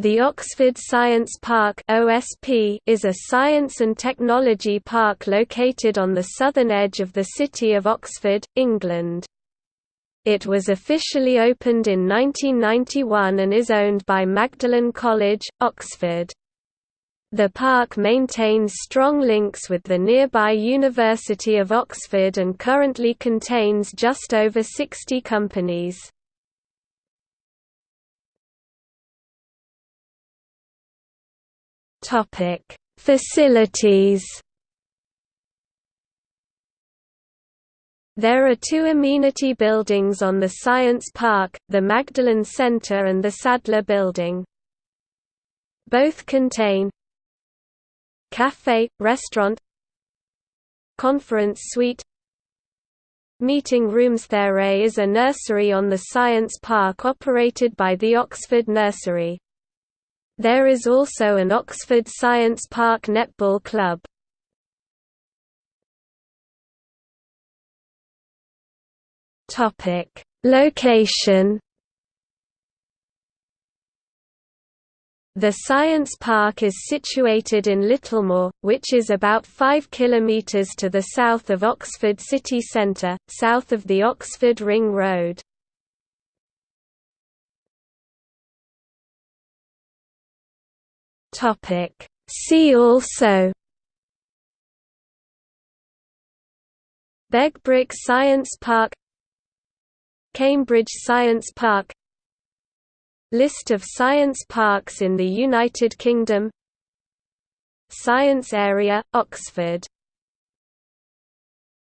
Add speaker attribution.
Speaker 1: The Oxford Science Park (OSP) is a science and technology park located on the southern edge of the city of Oxford, England. It was officially opened in 1991 and is owned by Magdalen College, Oxford. The park maintains strong links with the nearby University of Oxford and currently contains just over 60 companies. Topic: Facilities. There are two amenity buildings on the Science Park, the Magdalen Center and the Sadler Building. Both contain Café, restaurant Conference suite Meeting rooms There is a nursery on the Science Park operated by the Oxford Nursery. There is also an Oxford Science Park netball club. Topic: Location. The Science Park is situated in Littlemore, which is about 5 km to the south of Oxford city centre, south of the Oxford Ring Road. Topic. See also Begbroke Science Park Cambridge Science Park List of science parks in the United Kingdom Science Area, Oxford